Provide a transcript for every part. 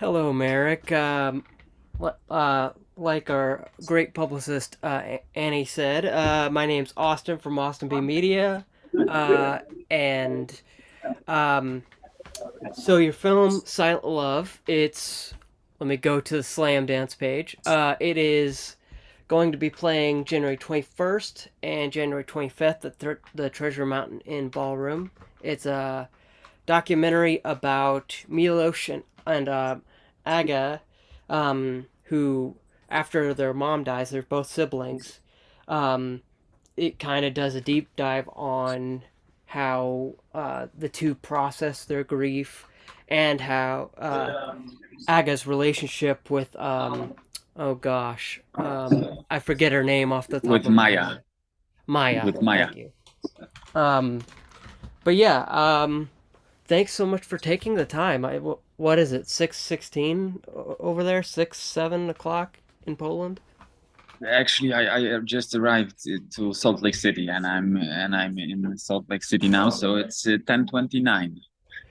Hello, Marek. Um, uh, like our great publicist uh, Annie said, uh, my name's Austin from Austin B Media, uh, and um, so your film Silent Love. It's let me go to the Slam Dance page. Uh, it is going to be playing January twenty first and January twenty fifth at th- the Treasure Mountain Inn Ballroom. It's a documentary about Milos and, and uh, Aga, um, who, after their mom dies, they're both siblings. Um, it kind of does a deep dive on how uh, the two process their grief and how uh, Aga's relationship with, um, oh gosh, um, I forget her name off the top with of Maya. Maya. With Maya. Um, but yeah, um, thanks so much for taking the time. I, what is it? Six sixteen over there? Six seven o'clock in Poland? Actually, I, I just arrived to Salt Lake City, and I'm and I'm in Salt Lake City now, so it's uh, ten twenty nine.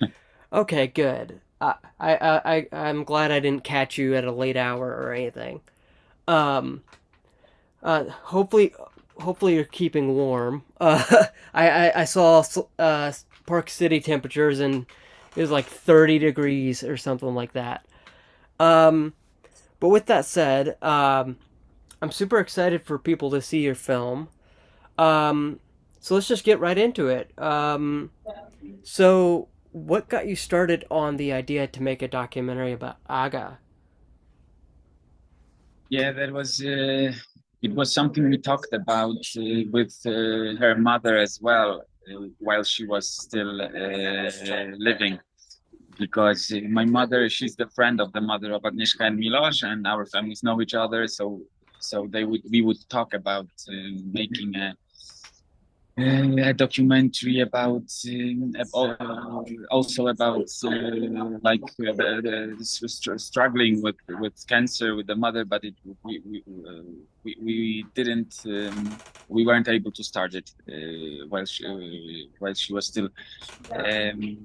Okay, good. I, I I I'm glad I didn't catch you at a late hour or anything. Um, uh, hopefully, hopefully you're keeping warm. Uh, I, I I saw uh Park City temperatures and it was like thirty degrees or something like that. Um, but with that said, um, I'm super excited for people to see your film. Um, so let's just get right into it. Um, so what got you started on the idea to make a documentary about Aga? Yeah, that was uh, it was something we talked about uh, with uh, her mother as well while she was still uh, living. Because my mother, she's the friend of the mother of Agnieszka and Milos, and our families know each other. So, so they would we would talk about uh, making a a documentary about uh, also about uh, like uh, struggling with with cancer with the mother, but it we we uh, we, we didn't um, we weren't able to start it uh, while she uh, while she was still um,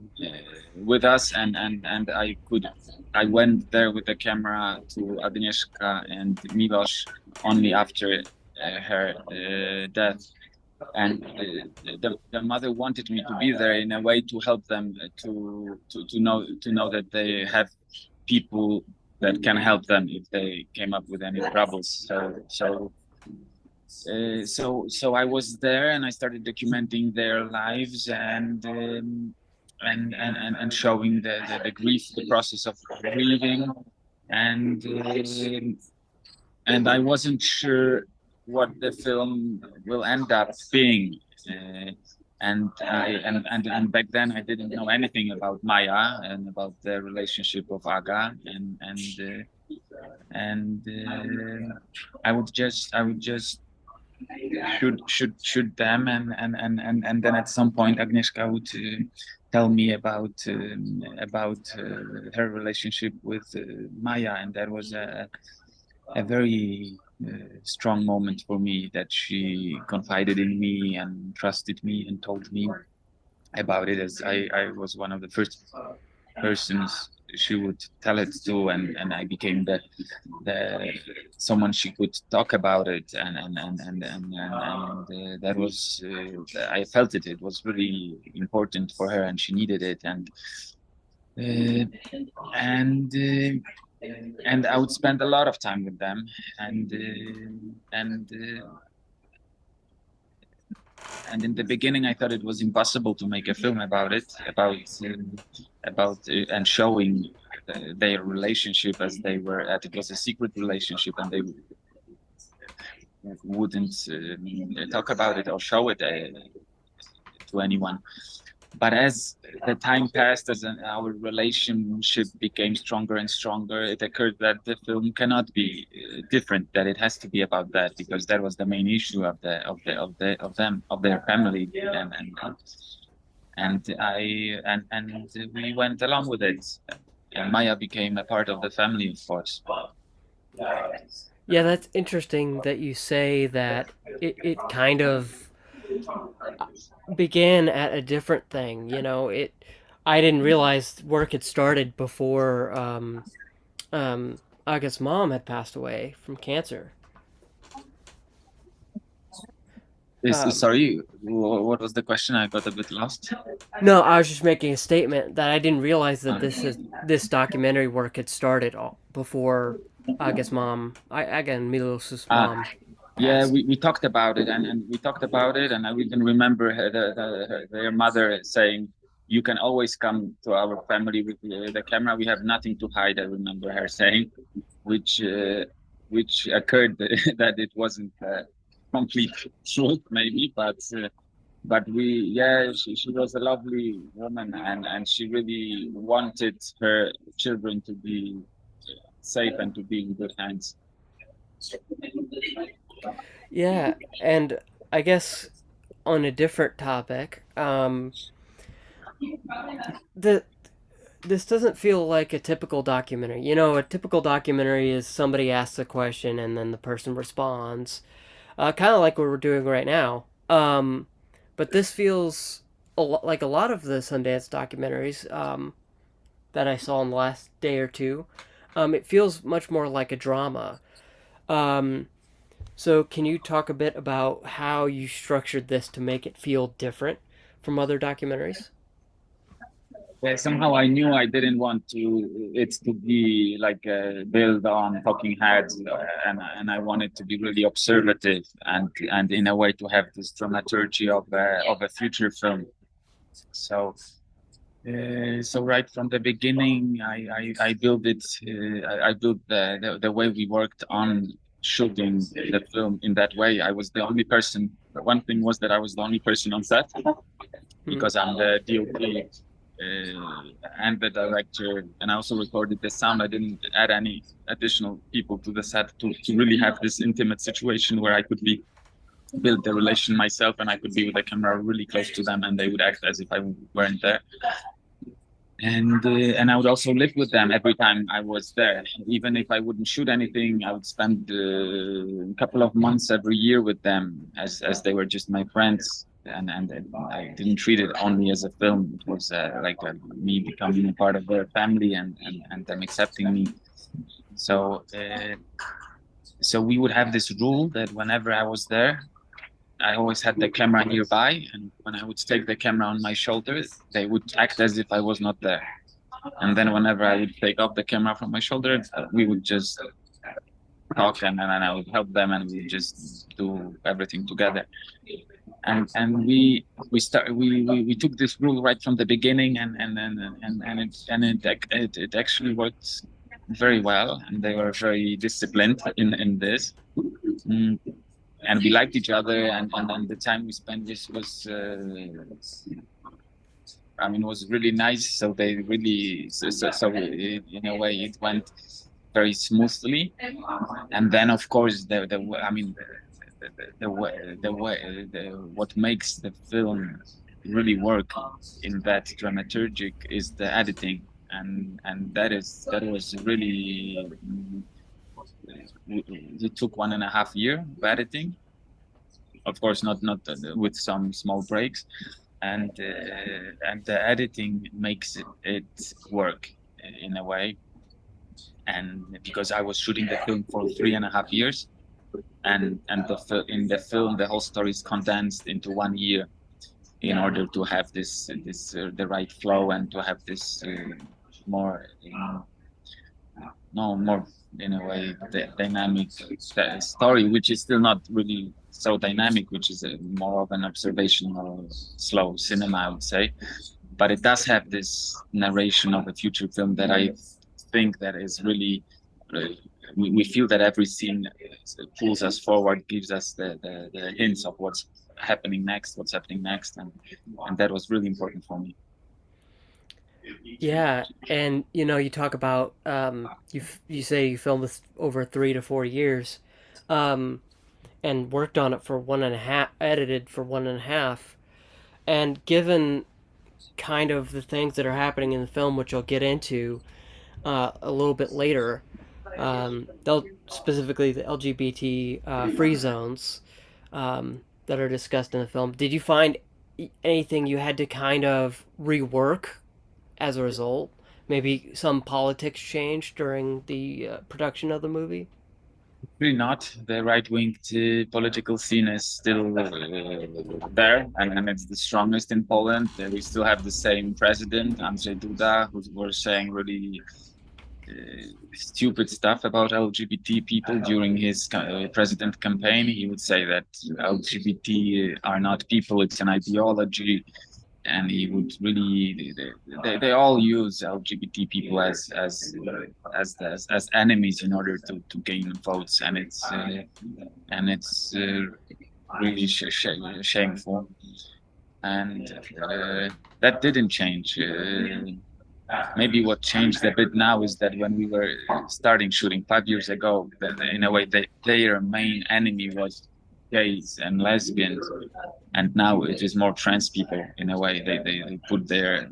with us, and and and I could I went there with the camera to Agnieszka and Milos only after her death and uh, the, the mother wanted me to be there in a way to help them to to to know to know that they have people that can help them if they came up with any troubles. So so uh, so so I was there and I started documenting their lives and um, and, and and and showing the, the, the grief the process of grieving. And uh, and I wasn't sure what the film will end up being. Uh, and I and, and and back then I didn't know anything about Maya and about the relationship of Aga and and uh, and uh, I would just I would just shoot shoot shoot them and and and and, and then at some point Agnieszka would uh, tell me about um, about uh, her relationship with uh, Maya and that was a a very strong moment for me that she confided in me and trusted me and told me about it as I, I was one of the first persons she would tell it to and, and I became the the someone she could talk about it and and and and and, and, and uh, that was uh, I felt it it was really important for her and she needed it and uh, and uh, and I would spend a lot of time with them, and uh, and uh, and in the beginning, I thought it was impossible to make a film about it, about um, about uh, and showing their relationship as they were at. It was a secret relationship, and they wouldn't talk about it or show it uh, to anyone but as the time passed, as our relationship became stronger and stronger, it occurred that the film cannot be uh, different. That it has to be about that because that was the main issue of the of the of the of them of their family, and and and I and and we went along with it. And Maya became a part of the family, of course. Yeah, that's interesting that you say that it, it kind of began at a different thing. You know, it. I didn't realize work had started before um, um, Aga's mom had passed away from cancer. Um, sorry, what was the question? I got a bit lost. no, I was just making a statement that I didn't realize that Uh, this is this documentary work had started all, before Aga's mom, I, Aga and Milos's ah, mom, yeah, we, we talked about it and, and we talked about it, and I even remember her, the, the, her, their mother saying, "You can always come to our family with the, the camera. We have nothing to hide." I remember her saying, which uh, which occurred that it wasn't uh, complete truth, maybe, but uh, but we, yeah, she, she was a lovely woman, and and she really wanted her children to be safe and to be in good hands. Yeah, and I guess on a different topic, um, the this doesn't feel like a typical documentary. You know, a typical documentary is somebody asks a question and then the person responds, uh, kind of like what we're doing right now. Um, but this feels a like a lot of the Sundance documentaries um, that I saw in the last day or two. Um, it feels much more like a drama. Um, so, can you talk a bit about how you structured this to make it feel different from other documentaries? Yeah, somehow I knew I didn't want to it's to be like uh, build on talking heads, uh, and and I wanted to be really observative and and in a way to have this dramaturgy of a, of a future film. So uh, so right from the beginning, I I, I built it. Uh, I, I built the, the the way we worked on shooting the film in that way. I was the only person. One thing was that I was the only person on set Hmm. because I'm the DOP uh, and the director, and I also recorded the sound. I didn't add any additional people to the set to, to really have this intimate situation where I could be build the relation myself and I could be with the camera really close to them and they would act as if I weren't there. And uh, and I would also live with them every time I was there. Even if I wouldn't shoot anything, I would spend uh, a couple of months every year with them as as they were just my friends and and I didn't treat it only as a film. It was uh, like me becoming a part of their family and and, and them accepting me. So uh, so we would have this rule that whenever I was there, I always had the camera nearby, and when I would take the camera on my shoulders, they would act as if I was not there. And then whenever I would take off the camera from my shoulder, we would just talk, and then I would help them, and we just do everything together and and we we start we, we we took this rule right from the beginning and and and and, and it and it, it it actually worked very well and they were very disciplined in in this mm. And we liked each other and and, and the time we spent this was uh, i mean was really nice. So they really so, so, so it, in a way it went very smoothly. And then of course the the i mean the, the, the way the way the, what makes the film really work in that dramaturgic is the editing. And and that is that was really it took one and a half year of editing of course not not with some small breaks. And uh, and the editing makes it, it work in a way. And because i was shooting the film for three and a half years and and the in the film the whole story is condensed into one year in order to have this this uh, the right flow and to have this uh, more um, no more in a way dynamic story which is still not really so dynamic which is more of an observational slow cinema i would say but it does have this narration of a future film that i think that is really uh, we, we feel that every scene pulls us forward, gives us the, the, the hints of what's happening next, what's happening next, and and that was really important for me. Yeah, and you know, you talk about um, you you say you filmed this over three to four years, um, and worked on it for one and a half, edited for one and a half, and given kind of the things that are happening in the film, which I'll get into uh, a little bit later, um, they'll specifically the LGBT uh, free zones um, that are discussed in the film. Did you find anything you had to kind of rework as a result maybe some politics changed during the uh, production of the movie? Really not. The right-wing uh, political scene is still uh, there, and, and it's the strongest in Poland. Uh, we still have the same president, Andrzej Duda, who was saying really uh, stupid stuff about LGBT people during his uh, president campaign. He would say that LGBT are not people; it's an ideology and he would really they, they all use lgbt people as as as as, as enemies in order to, to gain votes and it's uh, and it's uh, really sh sh shameful. And uh, that didn't change uh, maybe what changed a bit now is that when we were starting shooting five years ago that in a way they, their main enemy was gays and lesbians and now it is more trans people in a way. They, they, they put their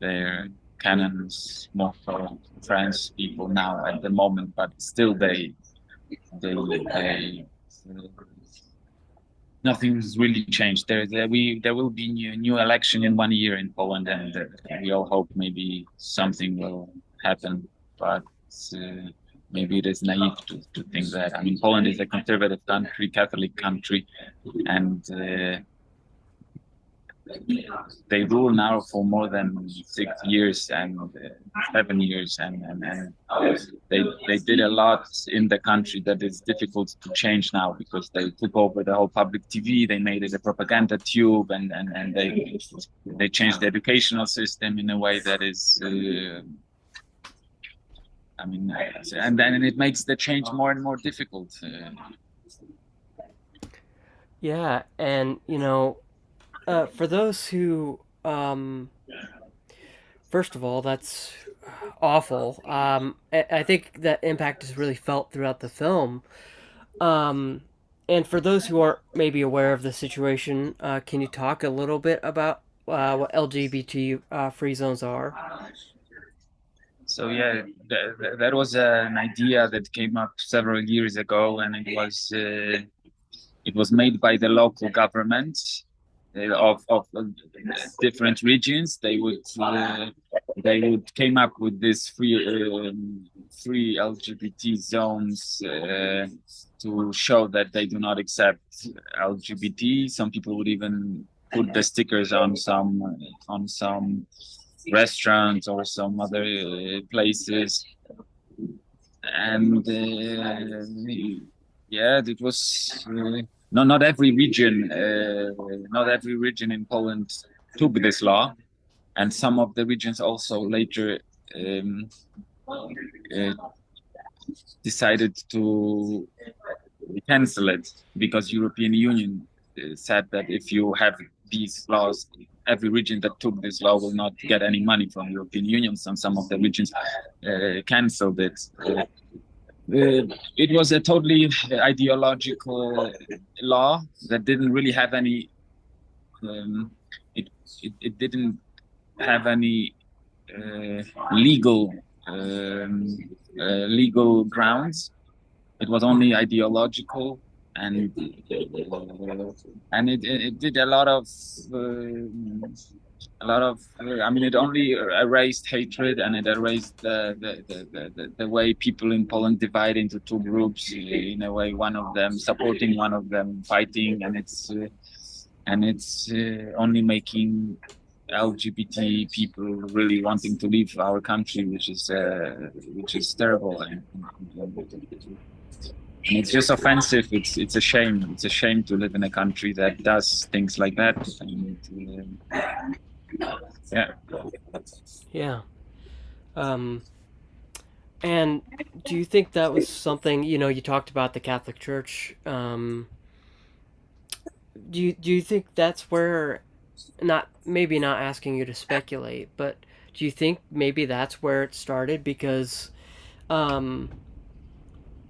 their canons more for trans people now at the moment but still they they, they nothing's really changed. There, there we there will be new new election in one year in poland and uh, we all hope maybe something will happen but uh, maybe it is naive to, to think that. I mean, Poland is a conservative country, Catholic country, and uh, they rule now for more than six years and uh, seven years, and, and, and they they did a lot in the country that is difficult to change now because they took over the whole public TV, they made it a propaganda tube, and and, and they they changed the educational system in a way that is. Uh, I mean, and then it makes the change more and more difficult. Uh, yeah, and you know, uh, for those who, um, first of all, that's awful. Um, I, I think that impact is really felt throughout the film. Um, and for those who aren't maybe aware of the situation, uh, can you talk a little bit about uh, what LGBT uh, free zones are? So yeah, that, that was an idea that came up several years ago, and it was uh, it was made by the local government uh, of of uh, different regions. They would uh, they would came up with this free um, free LGBT zones uh, to show that they do not accept LGBT. Some people would even put the stickers on some on some restaurants or some other uh, places. And uh, yeah it was uh, not not every region not every region in poland took this law. And some of the regions also later um, uh, decided to cancel it because european union said that if you have these laws every region that took this law will not get any money from European Union. Some some of the regions uh, cancelled it. Uh, it was a totally ideological law that didn't really have any. Um, it, it, it didn't have any uh, legal um, uh, legal grounds. It was only ideological and and it, it did a lot of uh, a lot of i mean it only erased hatred and it erased the the, the, the, the way people in poland divide into two groups in a way one of them supporting one of them fighting. And it's uh, and it's uh, only making lgbt people really wanting to leave our country which is uh, which is terrible and, it's just offensive. It's it's a shame. It's a shame to live in a country that does things like that. And, uh, yeah. Yeah. Um, and do you think that was something you know? You talked about the Catholic Church. Um, do you do you think that's where, not maybe not asking you to speculate, but do you think maybe that's where it started because, um,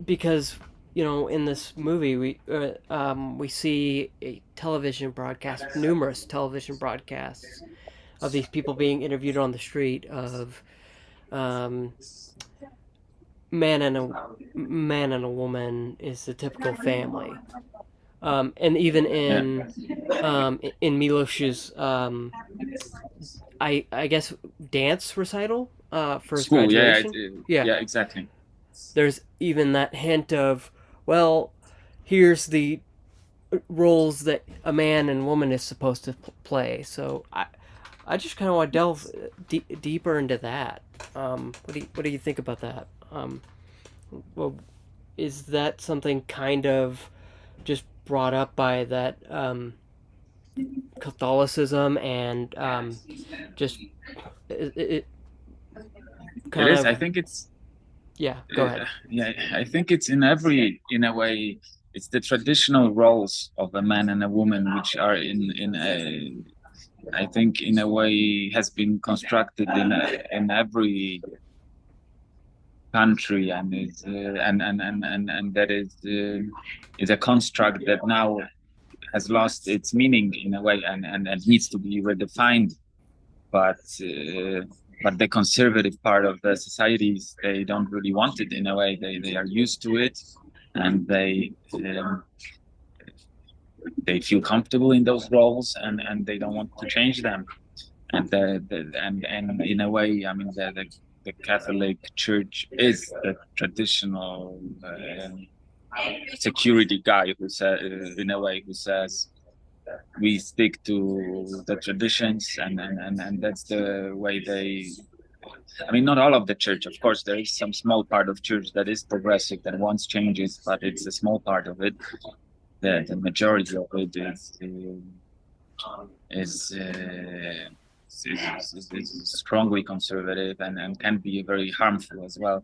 because you know, in this movie, we uh, um, we see a television broadcast, numerous television broadcasts of these people being interviewed on the street of um, man and a man and a woman is the typical family. um, and even in yeah. um, in Milos's um, I I guess dance recital uh, for School, graduation. Yeah, yeah, yeah, exactly. There's even that hint of well, here's the roles that a man and woman is supposed to play. So I I just kind of want to delve d- deeper into that. Um, what do you, what do you think about that? Um, well, is that something kind of just brought up by that um, Catholicism and um, just it, it, it is. Of, I think it's. Yeah, go ahead. Uh, yeah, I think it's in every in a way. It's the traditional roles of a man and a woman, which are in in a I think in a way has been constructed in a, in every country and is uh, and, and, and and and that is uh, is a construct that now has lost its meaning in a way and and, and needs to be redefined but uh, but the conservative part of the societies they don't really want it in a way. They they are used to it and they um, they feel comfortable in those roles and and they don't want to change them. And the, the and and in a way i mean the, the, the catholic church is the traditional uh, security guy who says uh, in a way who says we stick to the traditions and, and and and that's the way they I mean, not all of the church, of course. There is some small part of church that is progressive that wants changes, but it's a small part of it the, the majority of it is is, uh, is, strongly conservative and, and can be very harmful as well.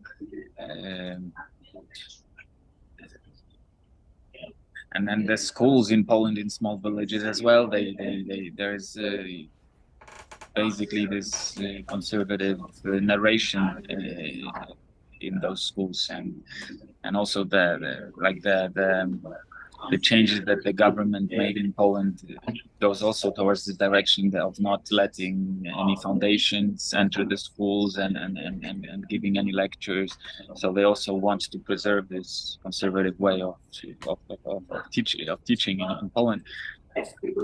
Um, and then the schools in Poland in small villages as well. They, they, they there's uh, basically this uh, conservative uh, narration uh, in those schools, and and also the, the like the the um, the changes that the government made in Poland goes also towards the direction of not letting any foundations enter the schools and, and, and, and, and giving any lectures. So they also want to preserve this conservative way of of, of, of, teach, of teaching in, in, Poland,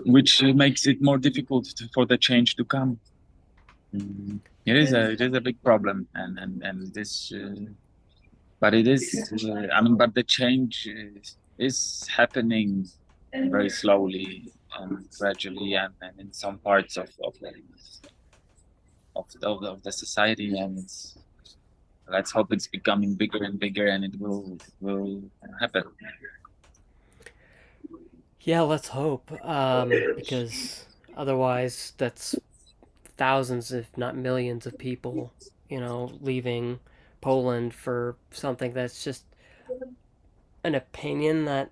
which makes it more difficult to, for the change to come. Mm, it is a it is a big problem, and and and this, uh, but it is. Uh, I mean, but the change. Is, is happening very slowly and gradually and, and in some parts of of the, of, of, of the society and let's hope it's becoming bigger and bigger and it will will happen. Yeah let's hope um, because otherwise that's thousands if not millions of people you know leaving poland for something that's just an opinion that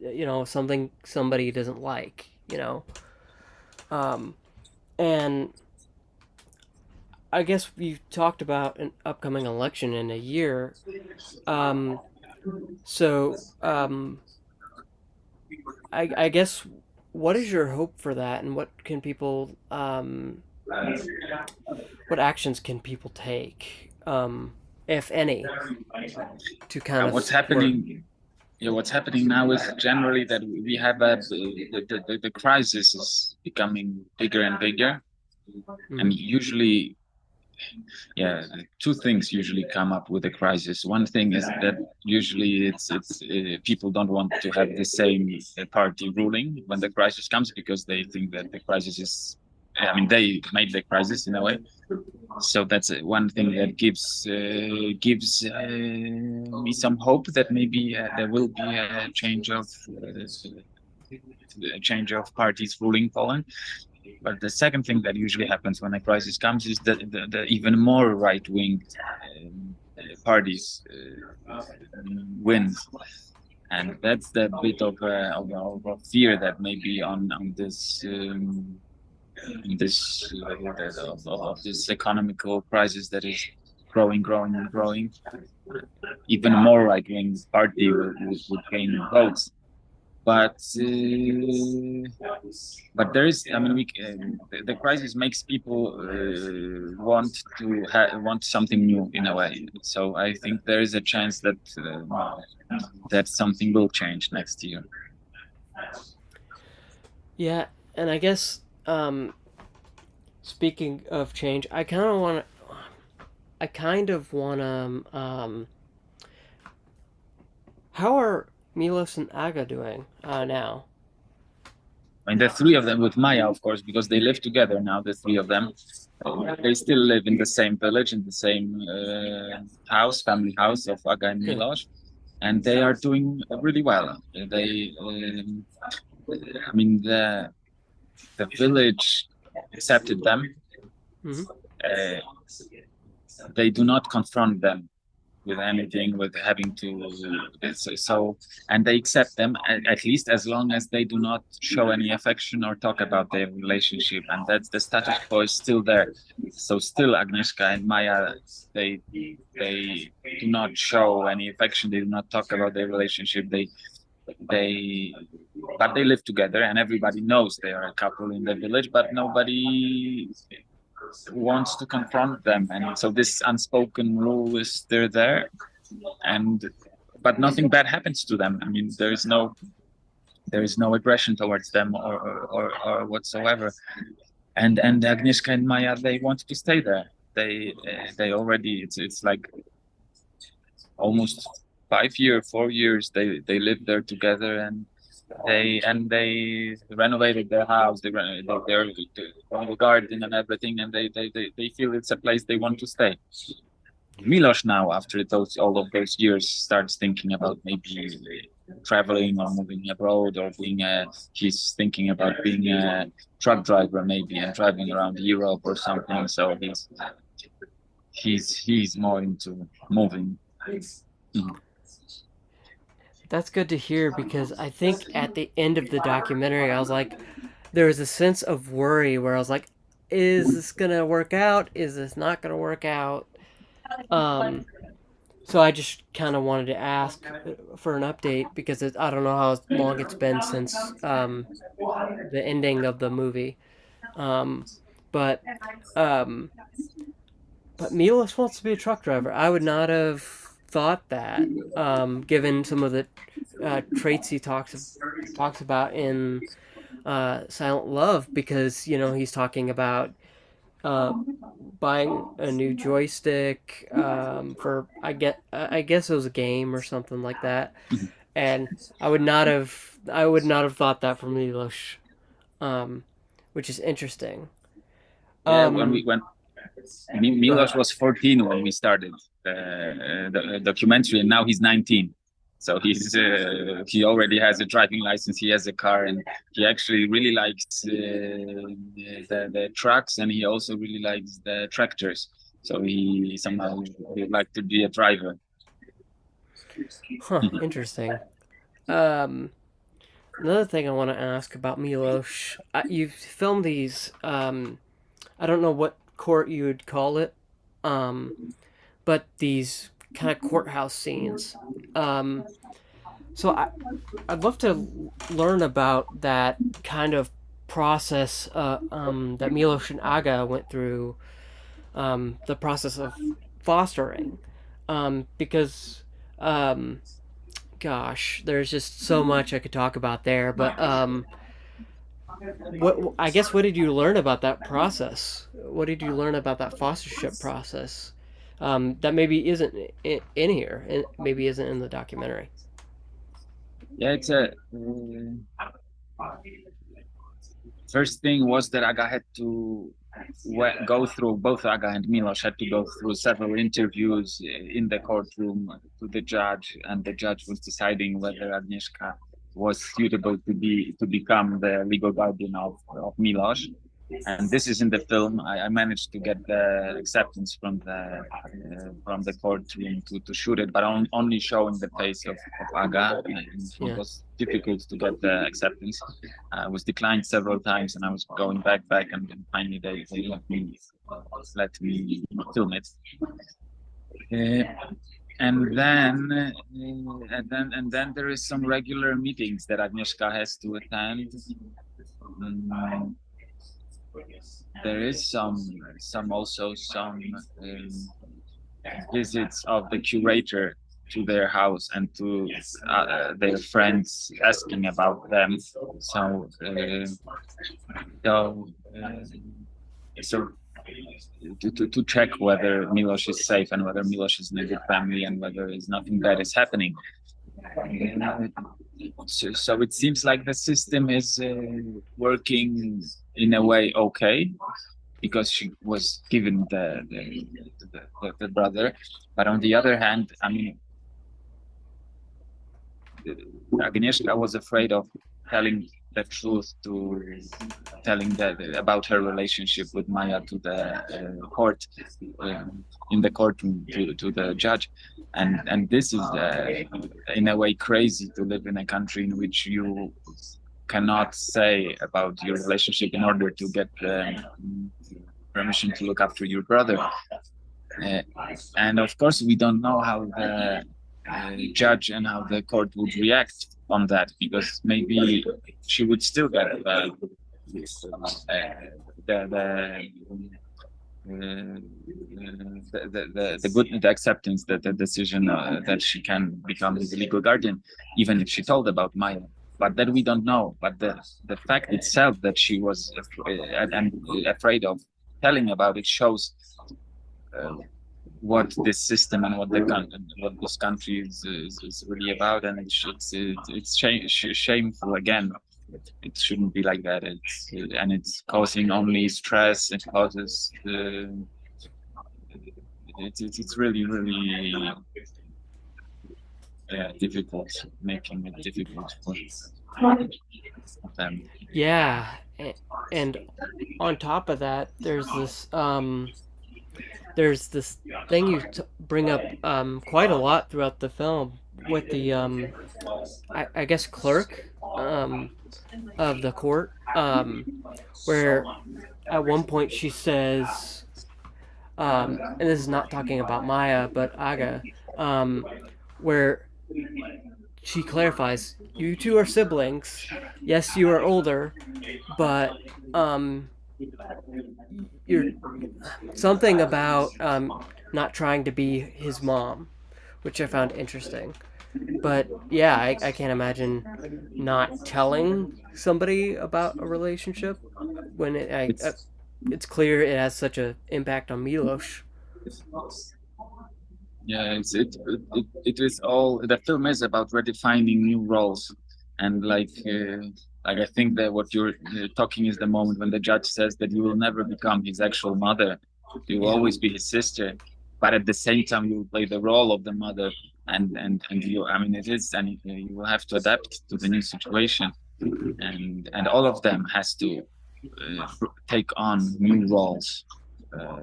you know something somebody doesn't like you know? Um and i guess you talked about an upcoming election in a year. Um so um i i guess what is your hope for that and what can people um what actions can people take? Um if any, to kind of what's happening. Yeah, what's happening now is generally that we have a the, the, the crisis is becoming bigger and bigger, mm. and usually yeah two things usually come up with a crisis one thing is that usually it's it's uh, people don't want to have the same uh, party ruling when the crisis comes because they think that the crisis is I mean, they made the crisis in a way. So that's one thing that gives uh, gives uh, me some hope that maybe uh, there will be a change of uh, a change of parties ruling Poland. But the second thing that usually happens when a crisis comes is that the, the even more right wing um, parties uh, win and that's the bit of a, of, of fear that maybe on on this um, this uh, of, of this economical crisis that is growing, growing, and growing, even more right wing party would, gain votes. But uh, but there is, I mean, we, uh, the, the, crisis makes people uh, want to want something new in a way. So I think there is a chance that uh, that something will change next year. Yeah, and I guess um, speaking of change, I kind of want to. I kind of want to. Um, how are Milos and Aga doing uh, now? I mean, the three of them with Maya, of course, because they live together now. The three of them, uh, they still live in the same village, in the same uh, house, family house of Aga and Milos, and they are doing really well. They, um, I mean, the the village accepted them. Mhm. Uh, they do not confront them with anything with having to so, and they accept them at, at least as long as they do not show any affection or talk about their relationship and that's the status quo is still there so still agnieszka and maya they they do not show any affection they do not talk about their relationship they they but they live together and everybody knows they are a couple in the village but nobody wants to confront them. And so this unspoken rule is still there. And but nothing bad happens to them. I mean there is no there is no aggression towards them or or, or whatsoever. And and agnieszka and maya they want to stay there. They uh, they already it's it's like almost five years four years they they live there together and they and they renovated their house they they're on the garden and everything and they, they they they feel it's a place they want to stay. Milos now after those all of those years starts thinking about maybe traveling or moving abroad or being a he's thinking about being a truck driver maybe and driving around europe or something. So he's he's he's more into moving. Mm. That's good to hear because I think at the end of the documentary, I was like, there was a sense of worry where I was like, is this gonna work out? Is this not gonna work out? Um, so I just kind of wanted to ask for an update because it, I don't know how long it's been since um, the ending of the movie. Um, but um, but Milos wants to be a truck driver. I would not have thought that, um, given some of the uh, traits he talks talks about in uh, Silent Love, because you know he's talking about uh, buying a new joystick um, for I get I guess it was a game or something like that, and I would not have I would not have thought that from Milos, um, which is interesting. Yeah, Um, when we went Milos was 14 when we started the, the documentary, and now he's 19. So he's uh, he already has a driving license. He has a car, and he actually really likes uh, the the trucks, and he also really likes the tractors. So he somehow would like to be a driver. Huh, interesting. Um, another thing I want to ask about Milos, uh, you've filmed these. Um, I don't know what court you would call it, um, but these kind of courthouse scenes. Um, so I, I'd love to learn about that kind of process uh, um, that Milos and Aga went through, um, the process of fostering, um, because um, gosh, there's just so much I could talk about there. But um, what I guess what did you learn about that process? What did you learn about that fostership process um, that maybe isn't in, in here and maybe isn't in the documentary? Yeah, it's a uh, first thing was that Aga had to go through both Aga and Milos had to go through several interviews in the courtroom to the judge, and the judge was deciding whether Agnieszka was suitable to be to become the legal guardian of, of Milos and this is in the film. I, I managed to get the acceptance from the uh, from the courtroom to, to shoot it, but on, only showing the face of, of Aga. It was difficult to get the acceptance. I was declined several times, and I was going back, back, and, and finally they, they let me let me film it. Uh, and then uh, and then and then there is some regular meetings that Agnieszka has to attend. Um, there is some some also some um, visits of the curator to their house and to uh, their friends asking about them. So, uh, so, uh, so to, to, to check whether Milos is safe and whether Milos is in a good family and whether there's nothing bad is happening. So, so it seems like the system is uh, working in a way okay because she was given the the, the, the, the brother. But on the other hand i mean agnieszka was afraid of telling the truth to telling that about her relationship with Maya to the uh, court um, in the courtroom to, to the judge. And and this is uh, in a way crazy to live in a country in which you cannot say about your relationship in order to get um, permission to look after your brother. Uh, and of course we don't know how the uh, judge and how the court would react on that because maybe she would still get uh, uh, the, the, uh, the, the, the good the acceptance that the decision uh, that she can become his legal guardian even if she told about Maya but that we don't know but the the fact itself that she was afraid, and afraid of telling about it shows uh, what this system and what the what this country is, is, is really about, and it's it's it's shameful again. It shouldn't be like that. It's and it's causing only stress. It causes uh, it's it's really really yeah, difficult, making it difficult for them. Yeah, and on top of that, there's this um, there's this thing you bring up um, quite a lot throughout the film with the um, I, I guess clerk um, of the court um, where at one point she says um, and this is not talking about Maya but Aga um, where she clarifies you two are siblings yes you are older but um, you're something about um, not trying to be his mom, which I found interesting. But yeah, I, I can't imagine not telling somebody about a relationship when it, I, it's, uh, it's clear it has such an impact on Milos. Yeah, it's, it, it it is all the film is about redefining new roles and like uh, like I think that what you're uh, talking is the moment when the judge says that you will never become his actual mother. You will always be his sister, but at the same time you will play the role of the mother, and and and you. I mean, it is, and you will have to adapt to the new situation, and and all of them has to uh, take on new roles. Uh,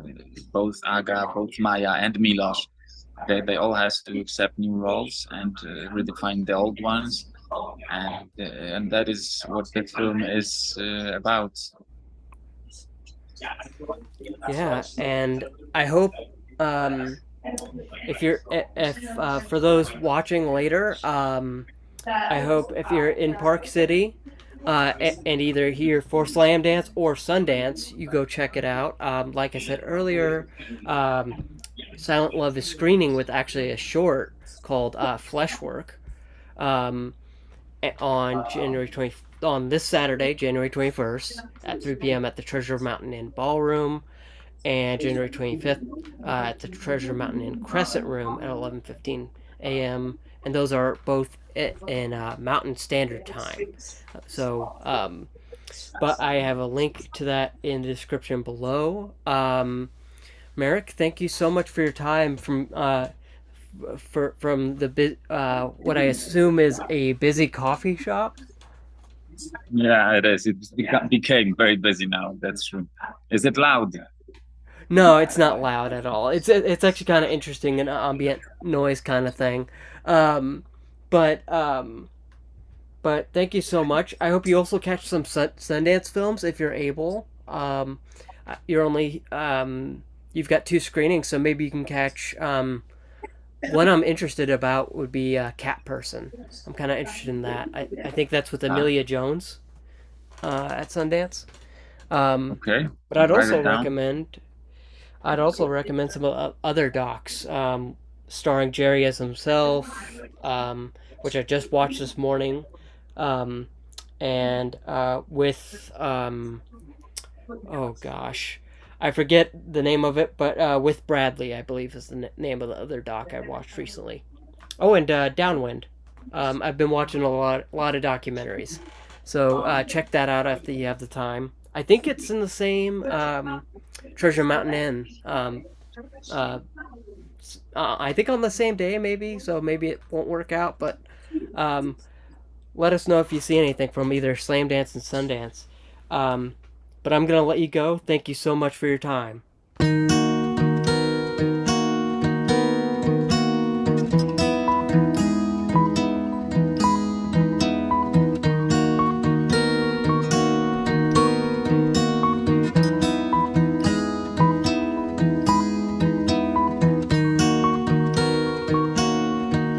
both Aga, both Maya, and Milos, they, they all has to accept new roles and uh, redefine the old ones and uh, and that is what the film is uh, about. Yeah, and I hope um, if you're if uh, for those watching later, um, I hope if you're in Park City. Uh, and either here for Slam Dance or Sundance, you go check it out. Um, like I said earlier, um, Silent Love is screening with actually a short called uh, Fleshwork. Um, on January 20 on this Saturday, January 21st at 3 p.m. at the Treasure Mountain Inn Ballroom and January 25th uh, at the Treasure Mountain Inn Crescent Room at 11:15 a.m. and those are both in uh, Mountain Standard Time. So um, but I have a link to that in the description below. Um, Marek, thank you so much for your time from uh, for from the uh, what I assume is a busy coffee shop. Yeah, it is. It became very busy now. That's true. Is it loud? No, it's not loud at all. It's it's actually kind of interesting, an ambient noise kind of thing. Um, but um, but thank you so much. I hope you also catch some Sundance films if you're able. Um, you're only um, you've got two screenings, so maybe you can catch um, one I'm interested about would be a Cat Person. I'm kind of interested in that. I, I think that's with Emilia Jones uh, at Sundance. Um, okay. But I'd also recommend. I'd also recommend some other docs. Um, starring Jerry as himself, um, which I just watched this morning, um, and uh, with um, oh gosh, I forget the name of it, but uh, with Bradley, I believe is the name of the other doc I watched recently. Oh, and uh, Downwind. Um, I've been watching a lot, lot of documentaries, so uh, check that out if you have the time. I think it's in the same um, Treasure Mountain Inn. Um, uh, uh, I think on the same day, maybe. So maybe it won't work out, but um, let us know if you see anything from either Slam Dance and Sundance. Um, but I'm going to let you go. Thank you so much for your time.